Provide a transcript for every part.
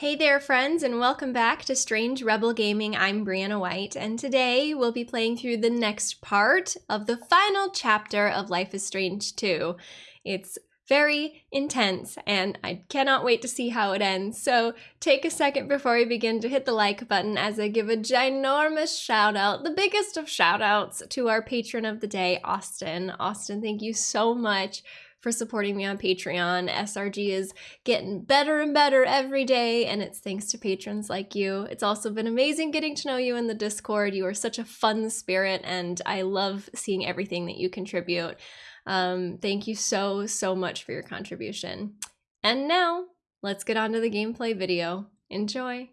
Hey there, friends, and welcome back to Strange Rebel Gaming. I'm Brianna White, and today we'll be playing through the next part of the final chapter of Life is Strange 2. It's very intense, and I cannot wait to see how it ends. So take a second before we begin to hit the like button as I give a ginormous shout out, the biggest of shout outs, to our patron of the day, Austin. Austin, thank you so much for supporting me on Patreon. SRG is getting better and better every day, and it's thanks to patrons like you. It's also been amazing getting to know you in the Discord. You are such a fun spirit, and I love seeing everything that you contribute. Um, thank you so, so much for your contribution. And now, let's get on to the gameplay video. Enjoy.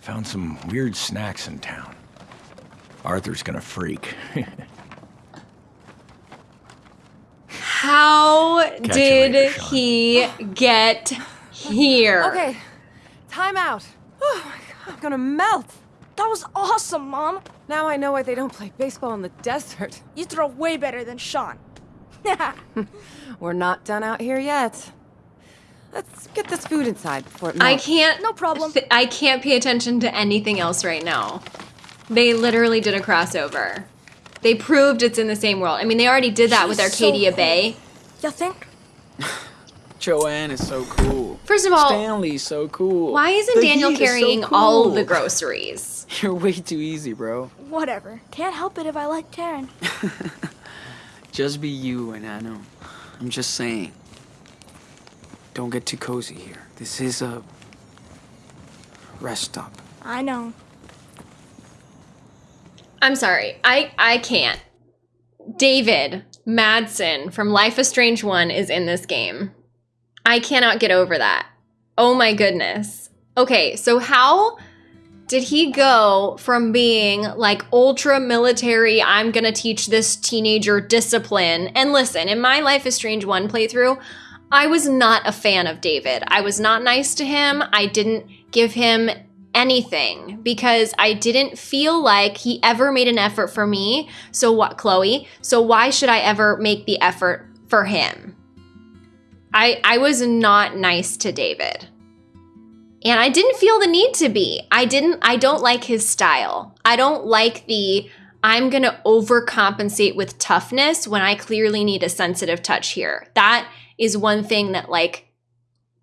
Found some weird snacks in town. Arthur's gonna freak. How you did later, he get here? Okay, time out. Oh my god, I'm gonna melt. That was awesome, Mom. Now I know why they don't play baseball in the desert. You throw way better than Sean. We're not done out here yet. Let's get this food inside before it melts. I can't. No problem. I can't pay attention to anything else right now. They literally did a crossover. They proved it's in the same world. I mean, they already did that with She's so Arcadia cool. Bay. You think? Joanne is so cool. First of all, Stanley's so cool. why isn't The Daniel Heat is so carrying all the groceries? You're way too easy, bro. Whatever. Can't help it if I like Taryn. Just be you and I know. I'm just saying. Don't get too cozy here. This is a rest stop. I know. I'm sorry. I I can't. David Madsen from Life is Strange 1 is in this game. I cannot get over that. Oh my goodness. Okay, so how did he go from being like ultra military, I'm gonna teach this teenager discipline? And listen, in my Life is Strange 1 playthrough, I was not a fan of David. I was not nice to him. I didn't give him anything because I didn't feel like he ever made an effort for me. So what, Chloe? So why should I ever make the effort for him? I I was not nice to David. And I didn't feel the need to be. I didn't I don't like his style. I don't like the I'm going to overcompensate with toughness when I clearly need a sensitive touch here. That is one thing that like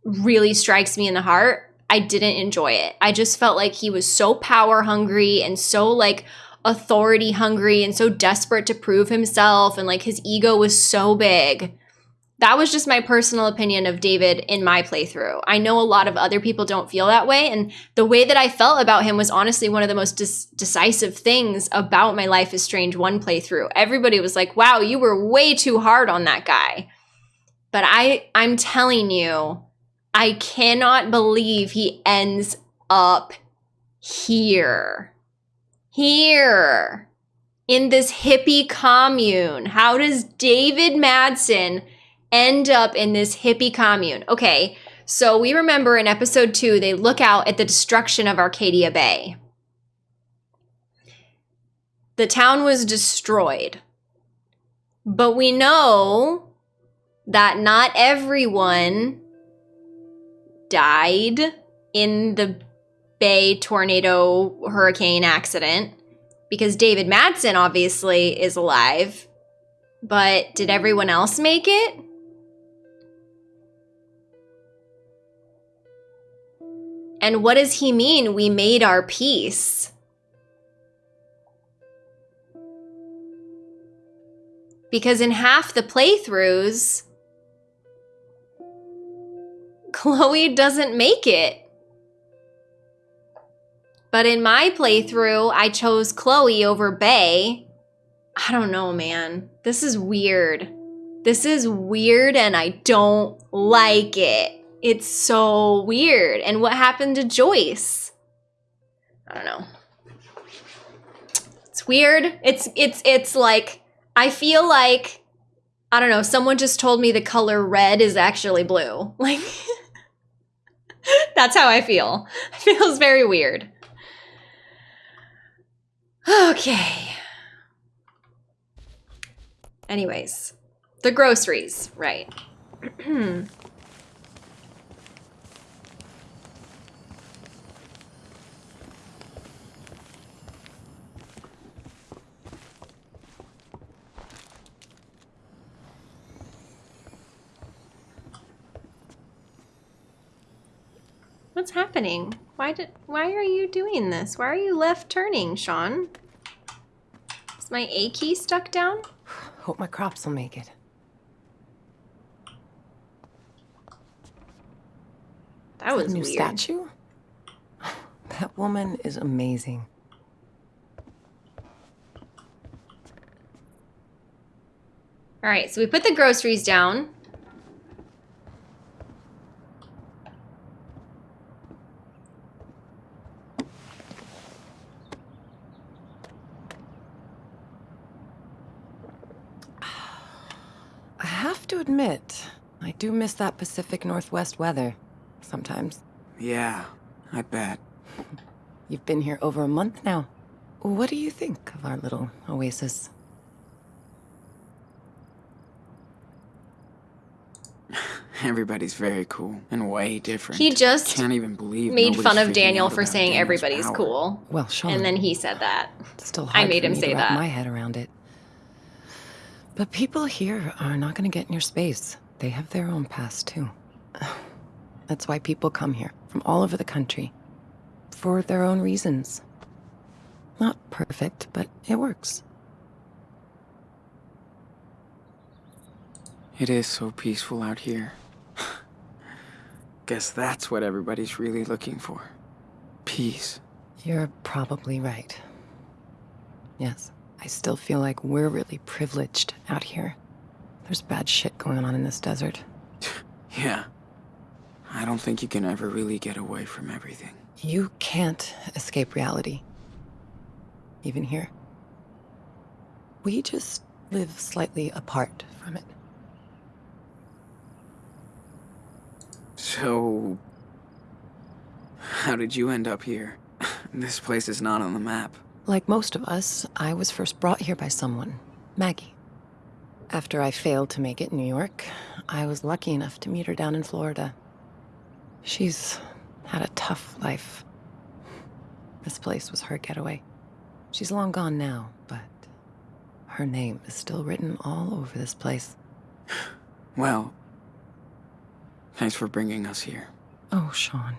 really strikes me in the heart. I didn't enjoy it. I just felt like he was so power hungry and so like authority hungry and so desperate to prove himself and like his ego was so big. That was just my personal opinion of David in my playthrough. I know a lot of other people don't feel that way and the way that I felt about him was honestly one of the most dis- decisive things about my Life is Strange 1 playthrough. Everybody was like, "Wow, you were way too hard on that guy." But I I'm telling you, I cannot believe he ends up here. Here. In this hippie commune. How does David Madsen end up in this hippie commune? Okay, so we remember in episode two, they look out at the destruction of Arcadia Bay. The town was destroyed. But we know that not everyone died in the Bay tornado hurricane accident because David Madsen obviously is alive. But did everyone else make it? And what does he mean we made our peace? Because in half the playthroughs, Chloe doesn't make it. But in my playthrough, I chose Chloe over Bay. I don't know, man. This is weird. This is weird and I don't like it. It's so weird. And what happened to Joyce? I don't know. It's weird. It's it's it's like I feel like I don't know, someone just told me the color red is actually blue. Like That's how I feel. It feels very weird. Okay. Anyways, the groceries, right. What's happening? Why did why are you doing this? Why are you left turning, Sean? Is my A key stuck down? Hope my crops will make it. That was a new weird. statue? That woman is amazing. All right, so we put the groceries down. I have to admit, I do miss that Pacific Northwest weather. Sometimes. Yeah, I bet. You've been here over a month now. What do you think of our little oasis? Everybody's very cool and way different. He just can't even believe Made fun of Daniel for saying Daniel's everybody's power. cool. Well, Sean. And then he said that. It's still I made for him me say to wrap that. my head around it. But people here are not going to get in your space. They have their own past too. That's why people come here from all over the country for their own reasons. Not perfect, but it works. It is so peaceful out here. Guess that's what everybody's really looking for. Peace. You're probably right. Yes, I still feel like we're really privileged out here. There's bad shit going on in this desert. Yeah. I don't think you can ever really get away from everything. You can't escape reality. Even here. We just live slightly apart from it. So. How did you end up here? This place is not on the map. Like most of us, I was first brought here by someone, Maggie. After I failed to make it in New York, I was lucky enough to meet her down in Florida. She's had a tough life. This place was her getaway. She's long gone now, but her name is still written all over this place. Well. Thanks for bringing us here. Oh, Sean.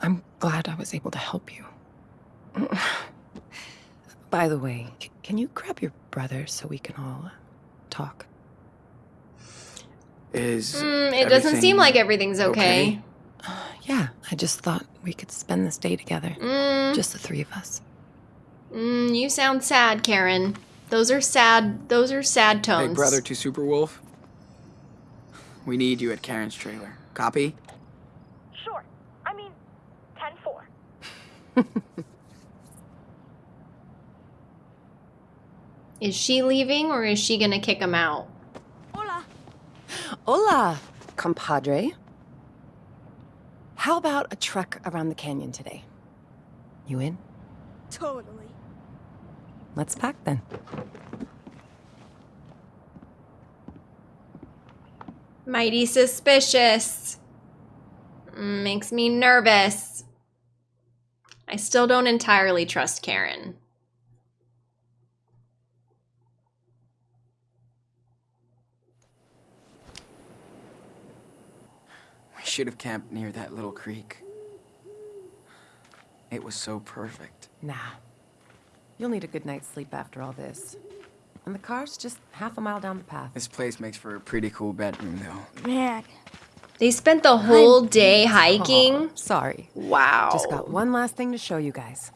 I'm glad I was able to help you. By the way, can you grab your brother so we can all uh, talk? Is. Mm, it doesn't seem like everything's okay. Yeah, I just thought we could spend this day together. Mm, Just the three of us. mm, you sound sad, Karen. Those are sad. Those are sad tones. Hey, brother to Superwolf. We need you at Karen's trailer. Copy? Sure. I mean, 10 Is she leaving or is she gonna kick him out? Hola. Hola, compadre. How about a trek around the canyon today? You in? Totally. Let's pack then. Mighty suspicious. Makes me nervous. I still don't entirely trust Karen. Should have camped near that little creek. It was so perfect. Nah. You'll need a good night's sleep after all this. And the car's just half a mile down the path. This place makes for a pretty cool bedroom, though. Man. They spent the whole day hiking. Oh, sorry. Wow. Just got one last thing to show you guys.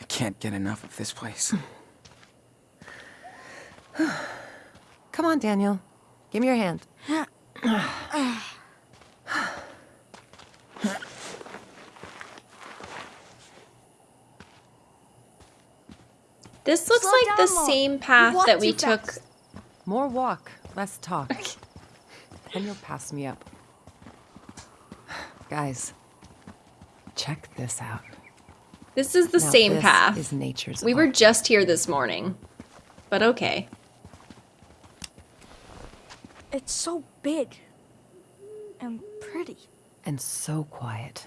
I can't get enough of this place. Come on, Daniel. Give me your hand. Ah. This looks Slow like the down, Mom. same path that we took. fast. More walk, less talk. and you'll pass me up. Guys, check this out. This is the Now, same this path. Is nature's We were just here this morning. But okay. It's so big. And pretty. and so quiet.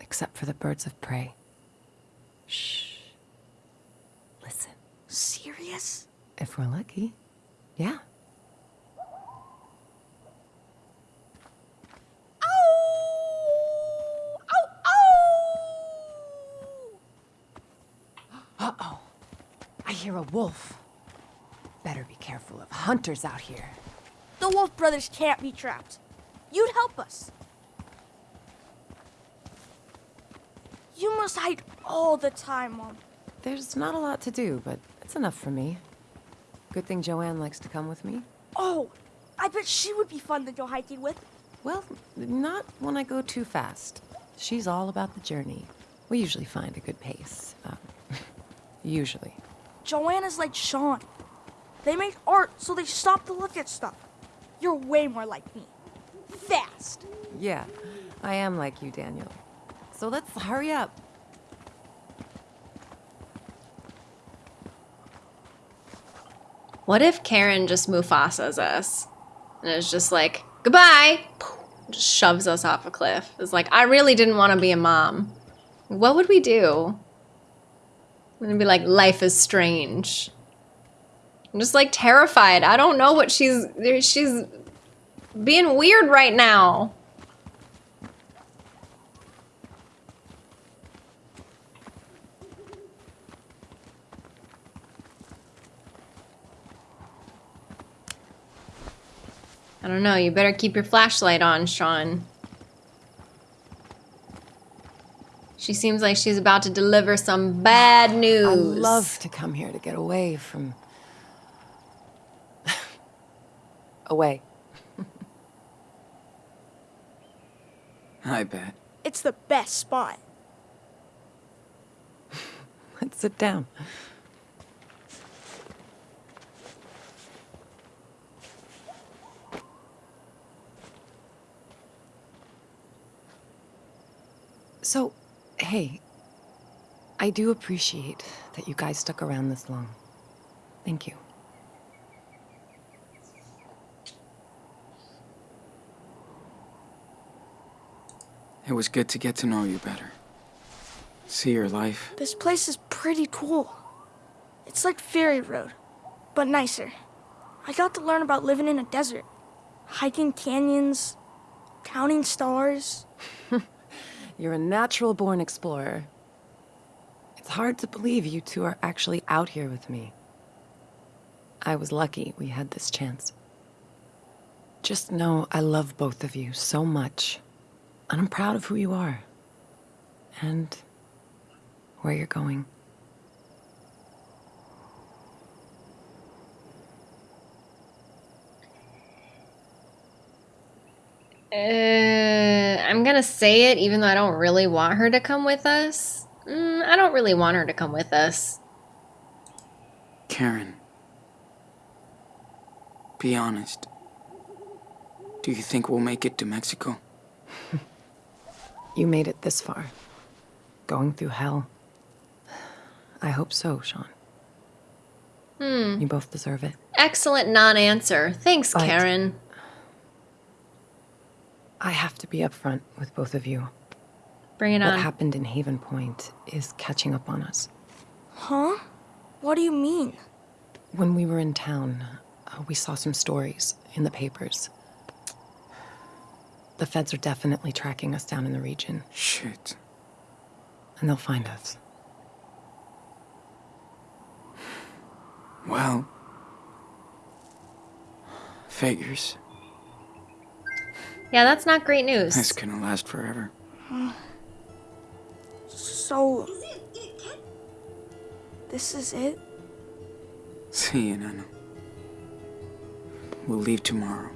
Except for the birds of prey. Shh. If we're lucky. Yeah. Oh! Oh, oh! Uh-oh. I hear a wolf. Better be careful of hunters out here. The Wolf Brothers can't be trapped. You'd help us. You must hide all the time, Mom. There's not a lot to do, but it's enough for me. Good thing Joanne likes to come with me. Oh, I bet she would be fun to go hiking with. Well, not when I go too fast. She's all about the journey. We usually find a good pace. Um, usually. Joanne's like Sean. They make art so they stop to look at stuff. You're way more like me. Fast. Yeah, I am like you, Daniel. So let's hurry up. What if Karen just Mufasa's us? And is just like, goodbye! Just shoves us off a cliff. It's like, I really didn't want to be a mom. What would we do? We'd be like, life is strange. I'm just like terrified. I don't know what she's she's being weird right now. I don't know. You better keep your flashlight on, Sean. She seems like she's about to deliver some bad news. I love to come here to get away from. away. I bet. It's the best spot. Let's sit down. So, hey, I do appreciate that you guys stuck around this long. Thank you. It was good to get to know you better. See your life. This place is pretty cool. It's like Ferry Road, but nicer. I got to learn about living in a desert, hiking canyons, counting stars. You're a natural born explorer. It's hard to believe you two are actually out here with me. I was lucky we had this chance. Just know I love both of you so much. And I'm proud of who you are. And where you're going. Uh, I'm gonna say it even though I don't really want her to come with us. Mm, I don't really want her to come with us. Karen. Be honest. Do you think we'll make it to Mexico? You made it this far. Going through hell. I hope so, Sean. Hmm. You both deserve it. Excellent non-answer. Thanks, But- Karen. I have to be upfront with both of you. Bring it What on. happened in Haven Point is catching up on us. Huh? What do you mean? When we were in town, uh, we saw some stories in the papers. The feds are definitely tracking us down in the region, Shit. and they'll find us. Well. Figures. Yeah, that's not great news. This gonna last forever. So. This is it? See you, Nana. We'll leave tomorrow.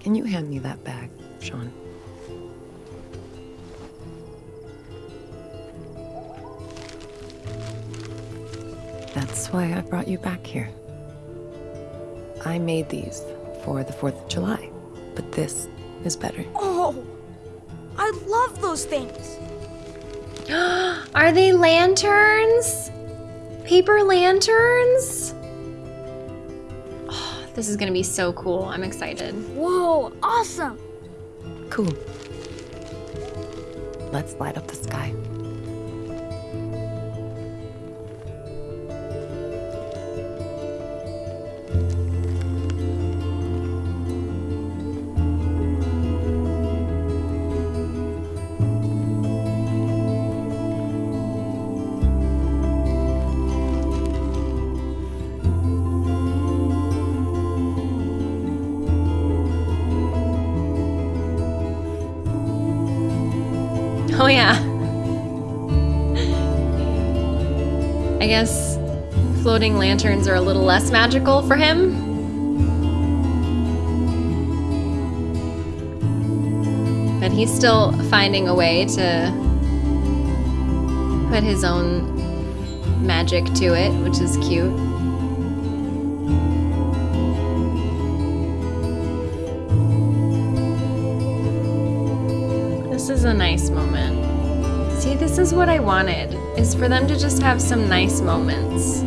Can you hand me that bag, Sean? That's why I brought you back here. I made these for the 4th of July, but this is better. Oh! I love those things! Are they lanterns? Paper lanterns? Oh, this is gonna be so cool. I'm excited. Whoa, awesome! Cool. Let's light up the sky. Floating lanterns are a little less magical for him. But he's still finding a way to put his own magic to it, which is cute. This is a nice moment. See, this is what I wanted, is for them to just have some nice moments.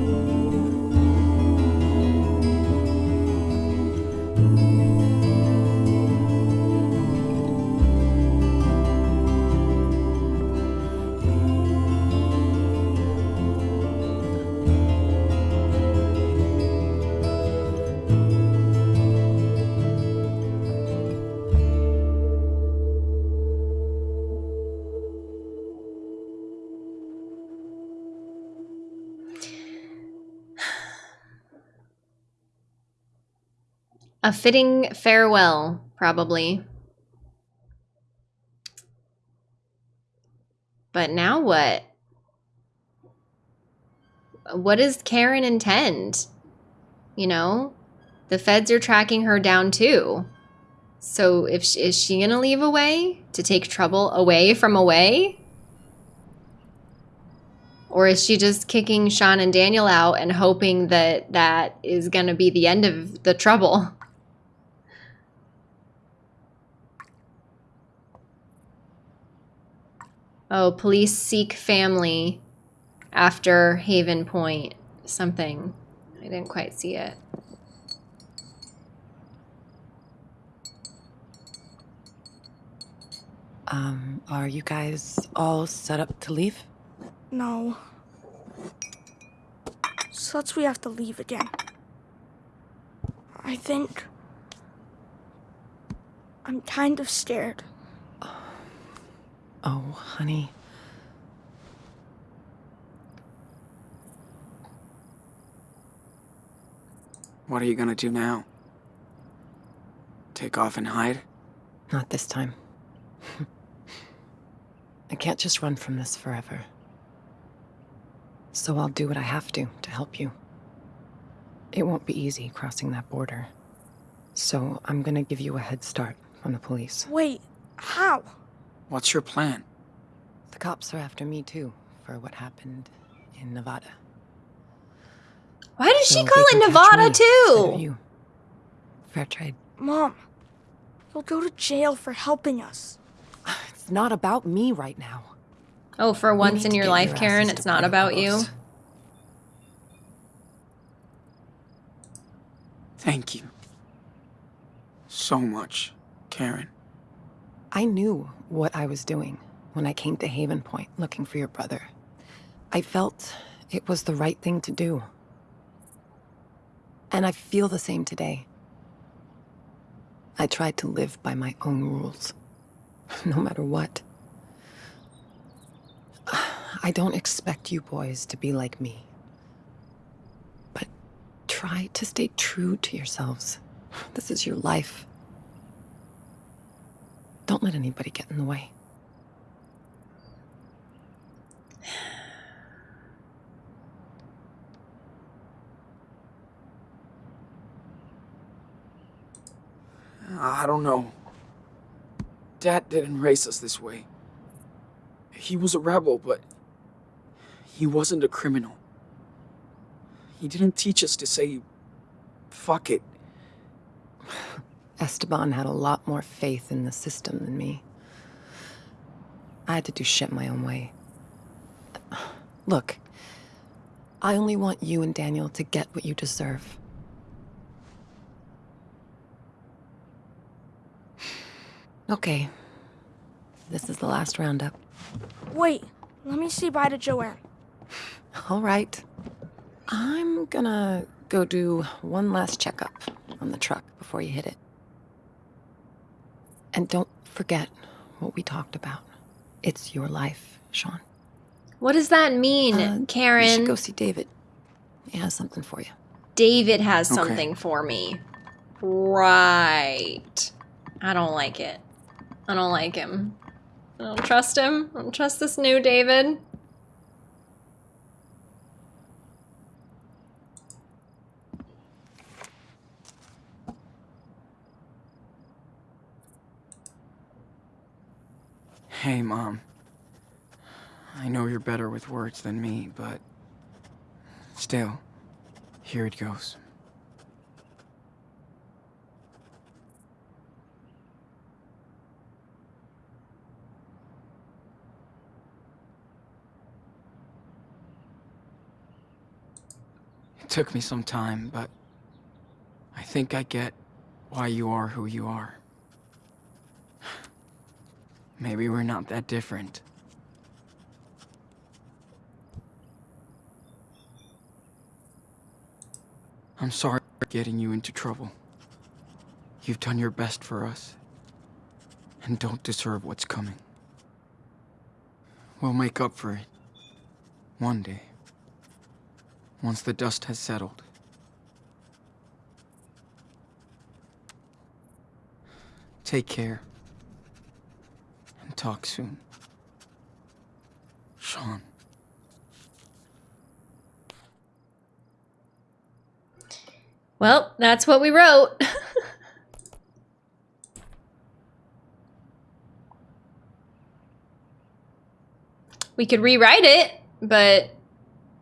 A fitting farewell, probably. But now what? What does Karen intend? You know, the feds are tracking her down too. So if she, is she gonna leave away to take trouble away from away? Or is she just kicking Sean and Daniel out and hoping that that is gonna be the end of the trouble? Oh, police seek family after Haven Point. Something. I didn't quite see it. Um, are you guys all set up to leave? No. Such we have to leave again. I think. I'm kind of scared. Oh, honey. What are you gonna do now? Take off and hide? Not this time. I can't just run from this forever. So I'll do what I have to to help you. It won't be easy crossing that border. So I'm gonna give you a head start on the police. Wait, how? What's your plan? The cops are after me too, for what happened in Nevada. Why does So she call it Nevada me instead of too? you. Fair trade. Mom, you'll go to jail for helping us. It's not about me right now. Oh, for We once in your life, your Karen, it's not about you. Thank you. So much, Karen. I knew what I was doing when I came to Haven Point looking for your brother. I felt it was the right thing to do. And I feel the same today. I tried to live by my own rules, no matter what. I don't expect you boys to be like me. But try to stay true to yourselves. This is your life. Don't let anybody get in the way. I don't know. Dad didn't raise us this way. He was a rebel, but he wasn't a criminal. He didn't teach us to say, fuck it. Esteban had a lot more faith in the system than me. I had to do shit my own way. Look, I only want you and Daniel to get what you deserve. Okay. This is the last roundup. Wait, let me say bye to Joanne. All right. I'm gonna go do one last checkup on the truck before you hit it. And don't forget what we talked about. It's your life, Sean. What does that mean, Uh, You Karen? should go see David. He has something for you. David has Okay. something for me. Right. I don't like it. I don't like him. I don't trust him. I don't trust this new David. Hey, Mom. I know you're better with words than me, but still, here it goes. It took me some time, but I think I get why you are who you are. Maybe we're not that different. I'm sorry for getting you into trouble. You've done your best for us, and don't deserve what's coming. We'll make up for it. One day. Once the dust has settled. Take care. And talk soon. Sean. Well, that's what we wrote. we could rewrite it, but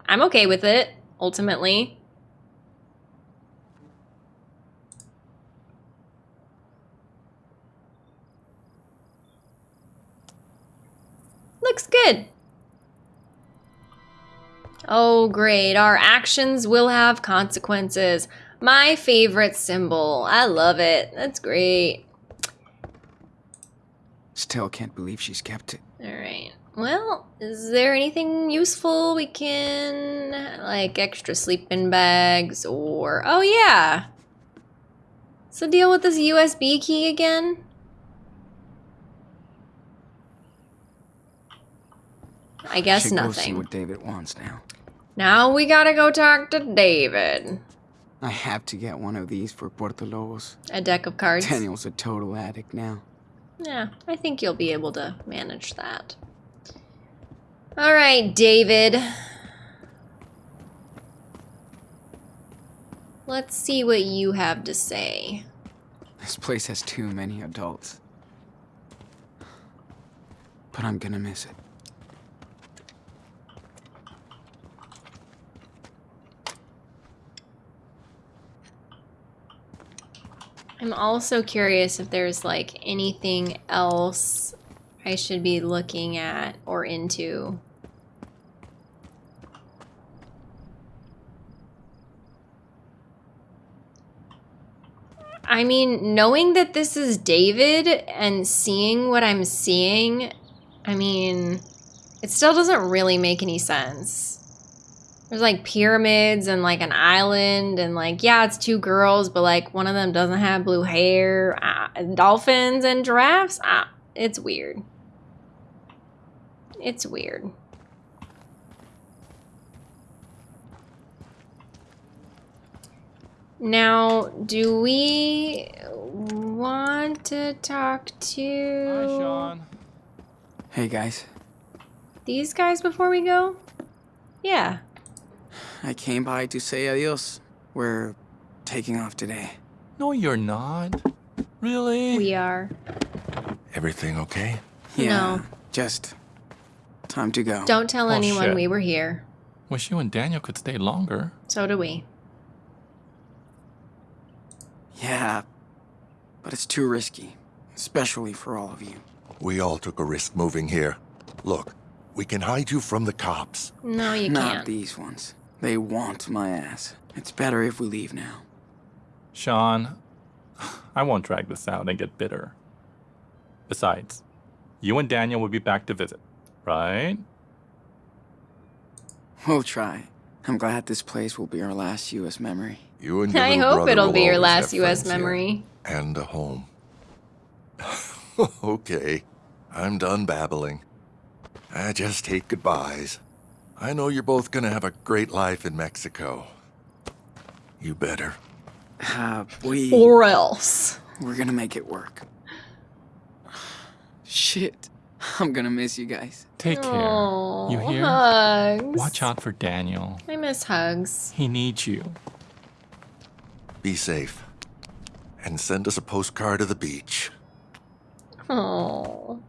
I'm okay with it, ultimately. Looks good. Oh, great. Our actions will have consequences. My favorite symbol. I love it. That's great. Still can't believe she's kept it. All right. Well, is there anything useful we can, like extra sleeping bags or, oh yeah. So deal with this USB key again? I guess Should go see nothing. what David wants now. Now we gotta go talk to David. I have to get one of these for Puerto Lobos. A deck of cards. Daniel's a total addict now. Yeah, I think you'll be able to manage that. All right, David. Let's see what you have to say. This place has too many adults. But I'm gonna miss it. I'm also curious if there's like anything else I should be looking at or into. I mean, knowing that this is David and seeing what I'm seeing, I mean, it still doesn't really make any sense. There's like pyramids and like an island and like yeah, it's two girls, but like one of them doesn't have blue hair. Ah, and dolphins and giraffes. Ah, it's weird. It's weird. Now, do we want to talk to Hi, Sean. Hey guys, these guys before we go? Yeah. I came by to say adios. We're taking off today. No, you're not. Really? We are. Everything okay? Yeah, No. just time to go. Don't tell Oh, anyone shit. we were here. Wish you and Daniel could stay longer. So do we. Yeah, but it's too risky, especially for all of you. We all took a risk moving here. Look, we can hide you from the cops. No, you Not can't. Not these ones. They want my ass. It's better if we leave now. Sean, I won't drag this out and get bitter. Besides, you and Daniel will be back to visit, right? We'll try. I'm glad this place will be our last U.S. memory. You and your I hope brother it'll will be your last have U.S. friends here. memory. And a home. okay, I'm done babbling. I just hate goodbyes. I know you're both gonna have a great life in Mexico. You better. Uh, we... Or else. We're gonna make it work. Shit. I'm gonna miss you guys. Take care. Aw, you hear? Hugs. Watch out for Daniel. I miss hugs. He needs you. Be safe. And send us a postcard of the beach. Oh.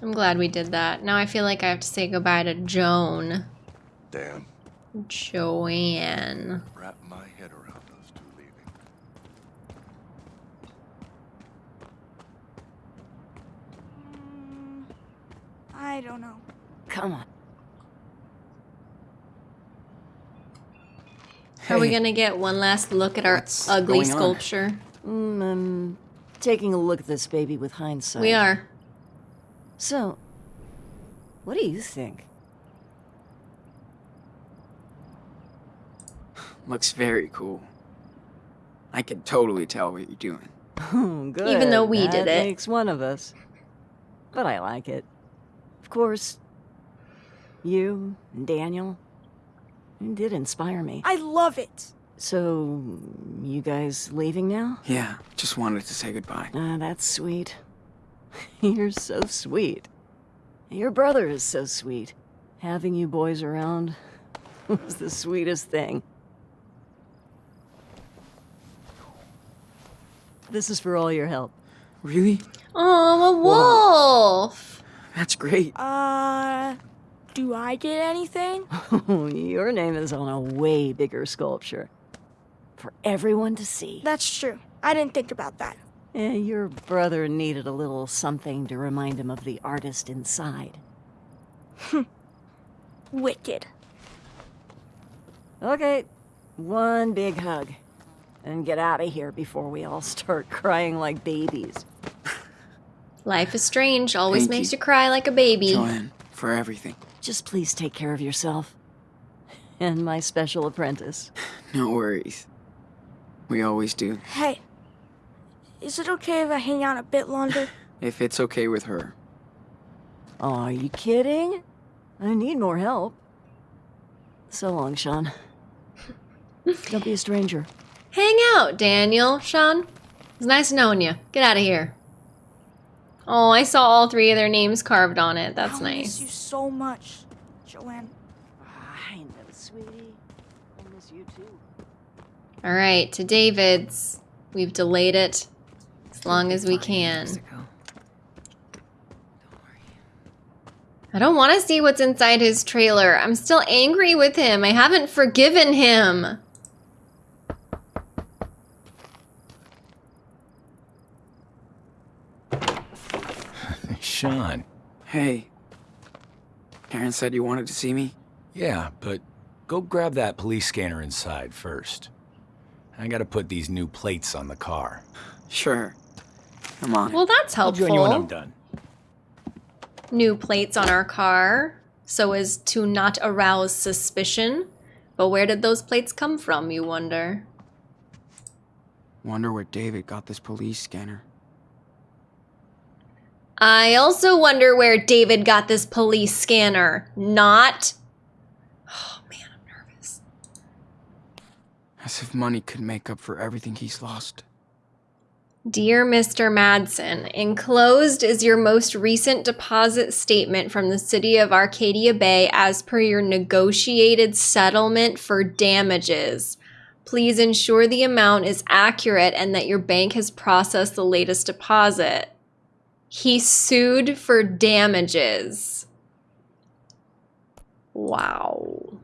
I'm glad we did that. Now I feel like I have to say goodbye to Joan. Damn. Joanne. Wrap my head around those two leaving. Mm, I don't know. Come on. Are we gonna get one last look at our What's ugly sculpture? Mm, I'm taking a look at this baby with hindsight. We are. So, what do you think? Looks very cool. I can totally tell what you're doing. Oh, good. Even though we that did it. makes one of us. But I like it. Of course, you and Daniel did inspire me. I love it. So, you guys leaving now? Yeah, just wanted to say goodbye. Ah, that's sweet. You're so sweet. Your brother is so sweet. Having you boys around was the sweetest thing. This is for all your help. Really? Oh, a wolf. That's great. Uh, do I get anything? your name is on a way bigger sculpture. For everyone to see. That's true. I didn't think about that. Eh, your brother needed a little something to remind him of the artist inside. Wicked. Okay, one big hug. And get out of here before we all start crying like babies. Life is strange. Always Thank makes you. you cry like a baby. Joanne, for everything. Just please take care of yourself. And my special apprentice. No worries. We always do. Hey, is it okay if I hang out a bit longer? If it's okay with her. Oh, are you kidding? I need more help. So long, Sean. Don't be a stranger. Hang out, Daniel. Sean, it's nice knowing you. Get out of here. Oh, I saw all three of their names carved on it. That's I'll miss you so much, Joanne. Ah, I know, sweetie. I miss you too. All right, to David's. We've delayed it as long as we can. I don't want to see what's inside his trailer. I'm still angry with him. I haven't forgiven him. Sean. Hey. Karen said you wanted to see me? Yeah, but go grab that police scanner inside first. I gotta put these new plates on the car. Sure. I'm on. Well, that's I'll join you when I'm helpful. done. New plates on our car so as to not arouse suspicion. But where did those plates come from, you wonder? Wonder where David got this police scanner. I also wonder where David got this police scanner. Not. Oh man, I'm nervous. As if money could make up for everything he's lost. Dear Mr. Madsen, enclosed is your most recent deposit statement from the city of Arcadia Bay as per your negotiated settlement for damages. Please ensure the amount is accurate and that your bank has processed the latest deposit. He sued for damages. Wow.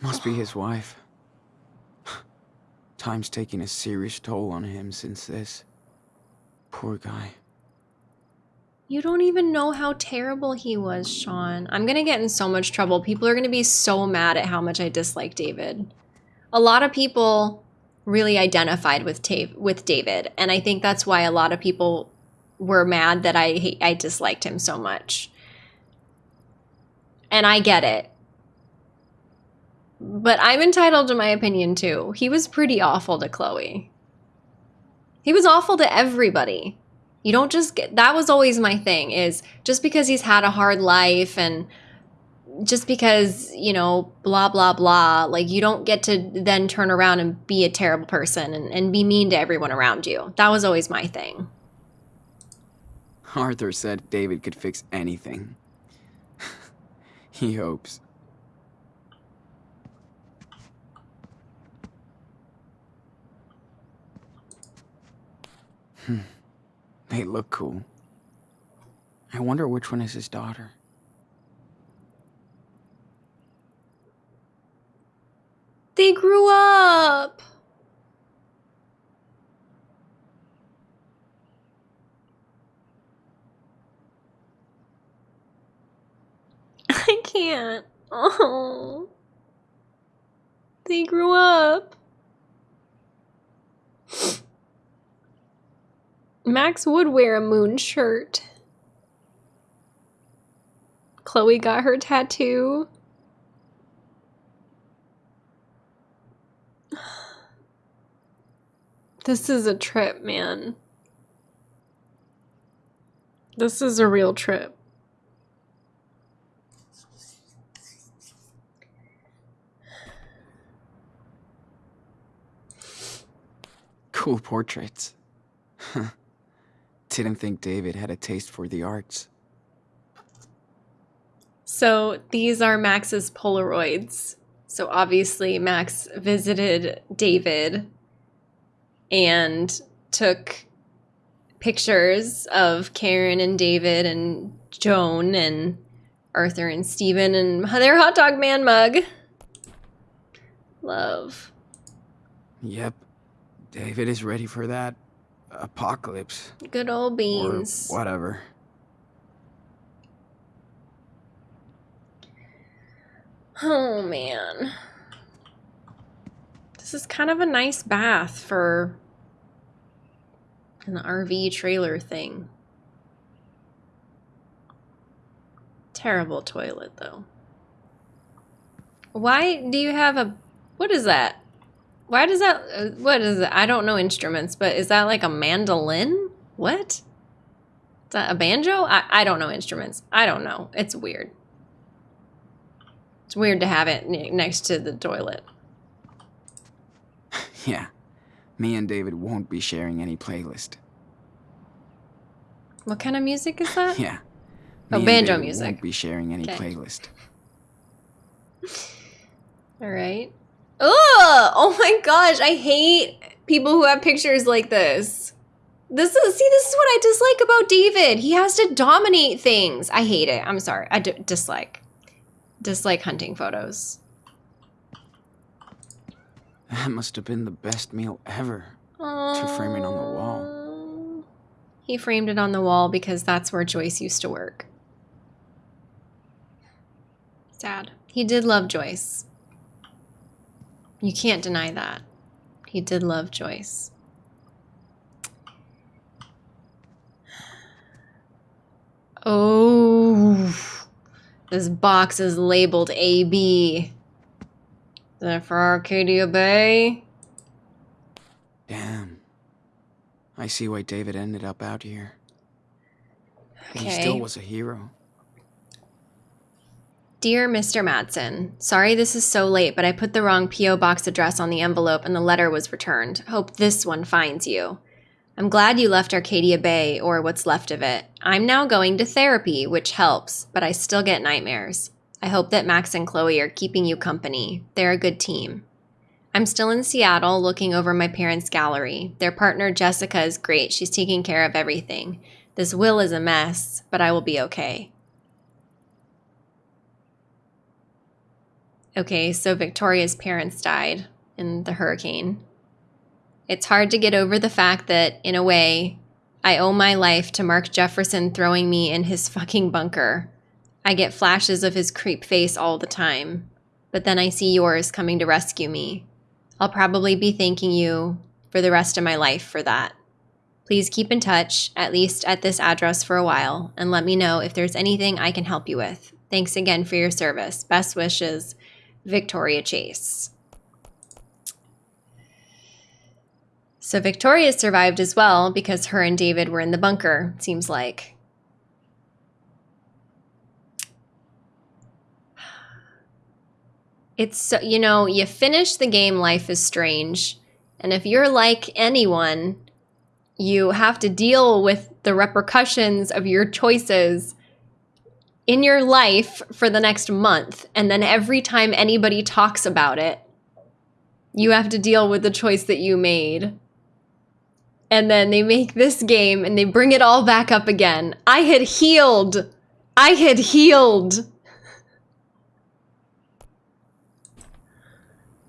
Must be his wife. Time's taking a serious toll on him since this. Poor guy. You don't even know how terrible he was, Sean. I'm gonna get in so much trouble. People are gonna be so mad at how much I dislike David. A lot of people really identified with with David, and I think that's why a lot of people were mad that I I disliked him so much. And I get it. But I'm entitled to my opinion too. He was pretty awful to Chloe. He was awful to everybody. You don't just get that was always my thing is just because he's had a hard life and just because, you know, blah blah blah, like you don't get to then turn around and be a terrible person and, and be mean to everyone around you. That was always my thing. Arthur said David could fix anything. he hopes. Hmm. They look cool. I wonder which one is his daughter. They grew up. I can't. Oh. They grew up. Max would wear a moon shirt. Chloe got her tattoo. This is a trip, man. This is a real trip. Cool portraits. Didn't think David had a taste for the arts. So these are Max's Polaroids. So obviously, Max visited David and took pictures of Karen and David and Joan and Arthur and Steven and their hot dog man mug. Love. Yep. David is ready for that apocalypse. Good old beans. Whatever. Oh man. This is kind of a nice bath for an RV trailer thing. Terrible toilet though. Why do you have a what is that? Why does that uh, what is it? I don't know instruments, but is that like a mandolin? What? Is that a banjo? I, I don't know instruments. I don't know. It's weird. It's weird to have it next to the toilet. Yeah. Me and David won't be sharing any playlist. What kind of music is that? Yeah. Oh, Me and banjo music. Won't be sharing any Okay. playlist. All right. Ugh! Oh my gosh, I hate people who have pictures like this. This is see, this is what I dislike about David. He has to dominate things. I hate it. I'm sorry. I d- dislike dislike hunting photos. That must have been the best meal ever. To frame it on the wall. He framed it on the wall because that's where Joyce used to work. Sad. He did love Joyce. You can't deny that. He did love Joyce. Oh, this box is labeled AB. Is that for Arcadia Bay? Damn. I see why David ended up out here. He still was a hero. Dear Mr. Madsen, sorry this is so late, but I put the wrong P.O. box address on the envelope and the letter was returned. Hope this one finds you. I'm glad you left Arcadia Bay, or what's left of it. I'm now going to therapy, which helps, but I still get nightmares. I hope that Max and Chloe are keeping you company. They're a good team. I'm still in Seattle looking over my parents' gallery. Their partner Jessica is great. She's taking care of everything. This will is a mess, but I will be okay. Okay, so Victoria's parents died in the hurricane. It's hard to get over the fact that, in a way, I owe my life to Mark Jefferson throwing me in his fucking bunker. I get flashes of his creep face all the time, but then I see yours coming to rescue me. I'll probably be thanking you for the rest of my life for that. Please keep in touch, at least at this address for a while, and let me know if there's anything I can help you with. Thanks again for your service. Best wishes, Victoria Chase. So Victoria survived as well because her and David were in the bunker, seems like. It's so, you know, you finish the game Life is Strange, and if you're like anyone, you have to deal with the repercussions of your choices in your life for the next month. And then every time anybody talks about it, you have to deal with the choice that you made. and then they make this game and they bring it all back up again. I had healed. I had healed.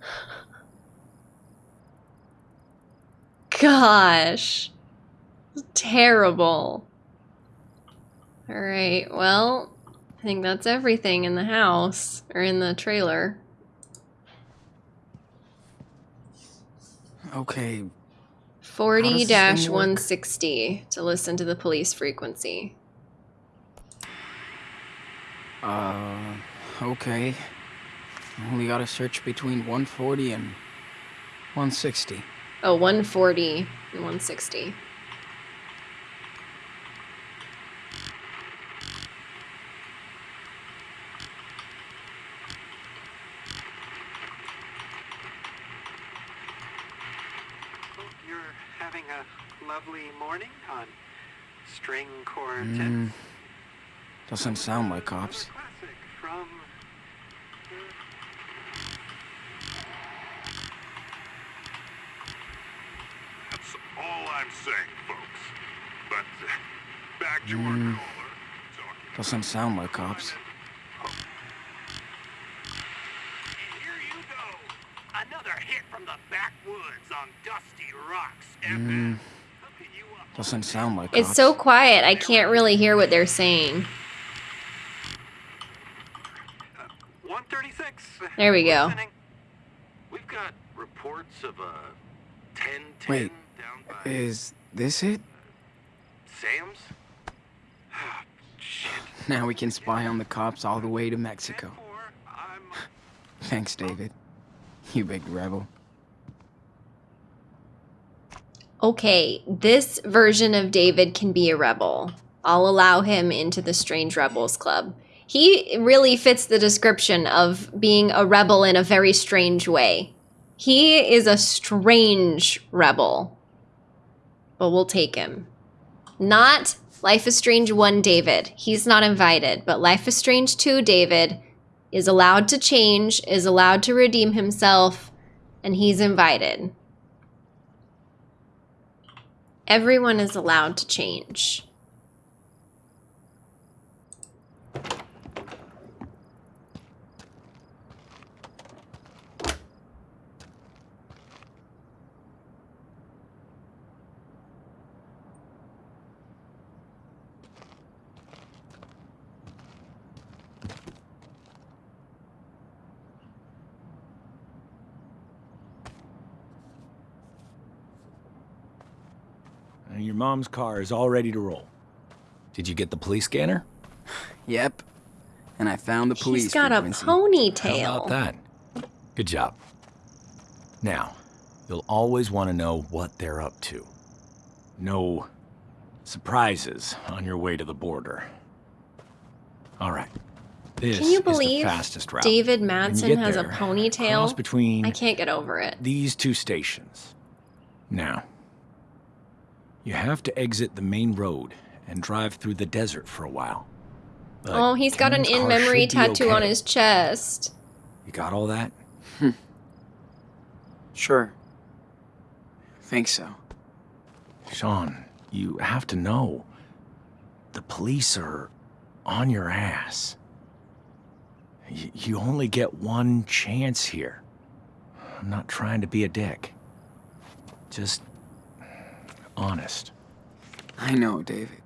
Gosh. Terrible. All right, well, I think that's everything in the house or in the trailer. Okay, Forty dash one hundred sixty to listen to the police frequency. uh, okay. Only gotta search between 140 and 160. Oh, 140 and 160. Hope you're having a lovely morning on String Quartet. Mm, doesn't sound like cops. That's all I'm saying, folks. But uh, back to our Mm. caller. Doesn't sound like cops. Here. Another hit from the backwoods on Dusty Rocks Mm, Hooking you up. Doesn't sound like It's cops. so quiet, I can't really hear what they're saying. 136. There we go. We've got reports of a 10 Wait, down by Is this it? Sam's? Shit. Now we can spy on the cops all the way to Mexico. Thanks, David. You big rebel. Okay, this version of David can be a rebel. I'll allow him into the Strange Rebels Club. He really fits the description of being a rebel in a very strange way. He is a strange rebel. But we'll take him. Not Life is Strange 1 David. He's not invited. But Life is Strange 2 David is allowed to change, is allowed to redeem himself, and he's invited. Everyone is allowed to change. Your mom's car is all ready to roll. Did you get the police scanner? Yep. And I found the police. He's got a frequency. How ponytail. about that? Good job. Now, you'll always want to know what they're up to. No surprises on your way to the border. All right. This Can you is the believe fastest route. David When Madsen get has a ponytail? Between I can't get over it. these two stations. Now, you have to exit the main road and drive through the desert for a while. But Oh, he's got an in-memory should be tattoo on his chest. You got all that? Hmm. Sure. Think so. Sean, you have to know. The police are on your ass. Y- you only get one chance here. I'm not trying to be a dick. Just honest. I know, David.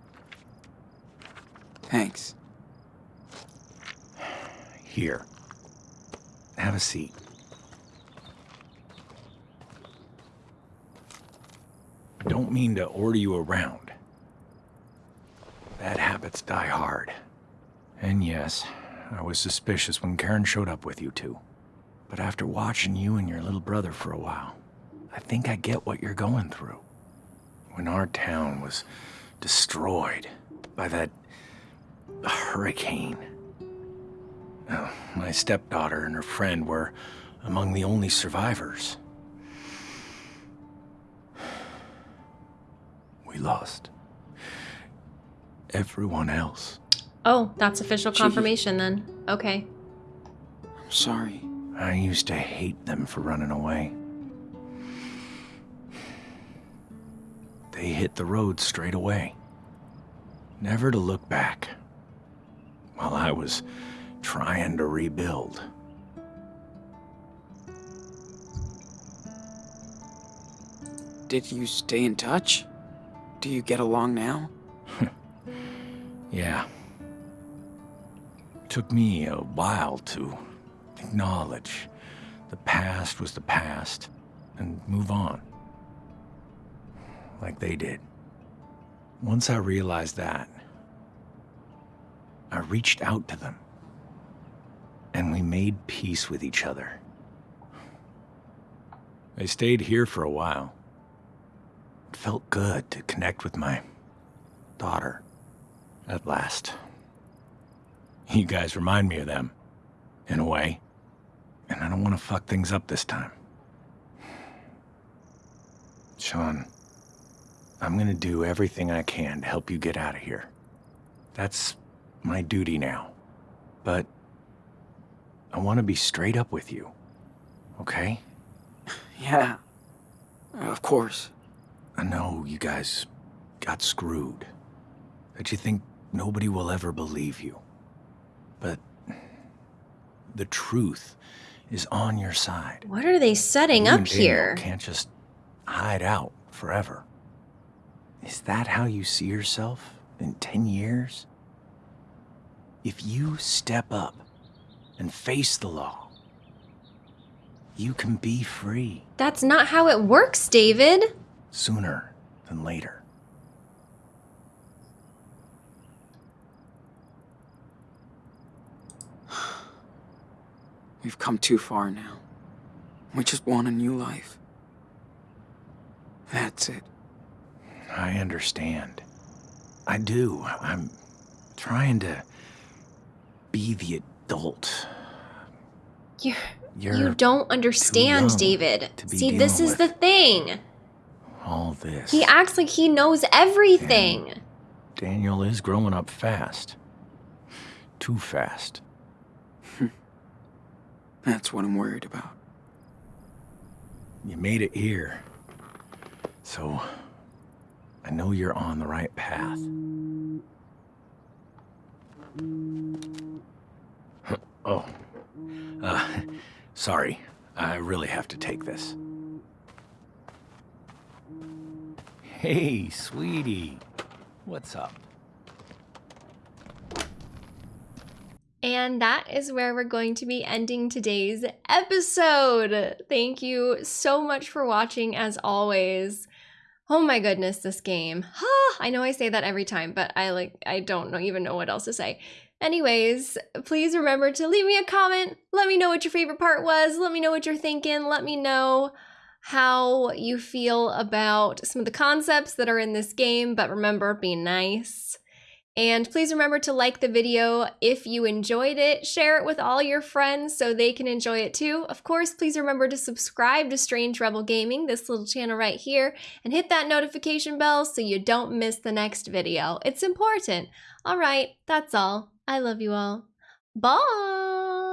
Thanks. Here. Have a seat. I don't mean to order you around. Bad habits die hard. And yes, I was suspicious when Karen showed up with you two. But after watching you and your little brother for a while, I think I get what you're going through. When our town was destroyed by that hurricane. Oh, my stepdaughter and her friend were among the only survivors. We lost everyone else. Oh, that's official Gee. confirmation then. Okay. I'm sorry. I used to hate them for running away. They hit the road straight away. Never to look back. While I was trying to rebuild. Did you stay in touch? Do you get along now? Yeah. Took me a while to acknowledge the past was the past and move on. Like they did. Once I realized that, I reached out to them. And we made peace with each other. I stayed here for a while. It felt good to connect with my daughter. At last. You guys remind me of them, in a way. And I don't want to fuck things up this time. Sean, I'm gonna do everything I can to help you get out of here. That's my duty now. But I want to be straight up with you, okay? Yeah. Of course. I know you guys got screwed. That you think nobody will ever believe you. But the truth is on your side. What are they setting You up and Daniel here? Can't just hide out forever. Is that how you see yourself in 10 years? If you step up and face the law, you can be free That's not how it works, David. sooner than later. We've come too far now. We just want a new life. That's it. I understand. I do. I'm trying to be the adult. You're, You're you don't understand, David. See, this is the thing. all this. He acts like he knows everything. Daniel is growing up fast. Too fast. Hmm. That's what I'm worried about. You made it here. So, I know you're on the right path. oh. Uh, sorry. I really have to take this. Hey, sweetie. What's up? And that is where we're going to be ending today's episode. Thank you so much for watching, as always. Oh my goodness, this game. Ha! I know I say that every time, but I like I don't know even know what else to say. Anyways, please remember to leave me a comment. Let me know what your favorite part was. Let me know what you're thinking. Let me know how you feel about some of the concepts that are in this game, but remember, be nice. And please remember to like the video if you enjoyed it. Share it with all your friends so they can enjoy it too. Of course, please remember to subscribe to Strange Rebel Gaming, this little channel right here, and hit that notification bell so you don't miss the next video. It's important. All right, that's all. I love you all. Bye!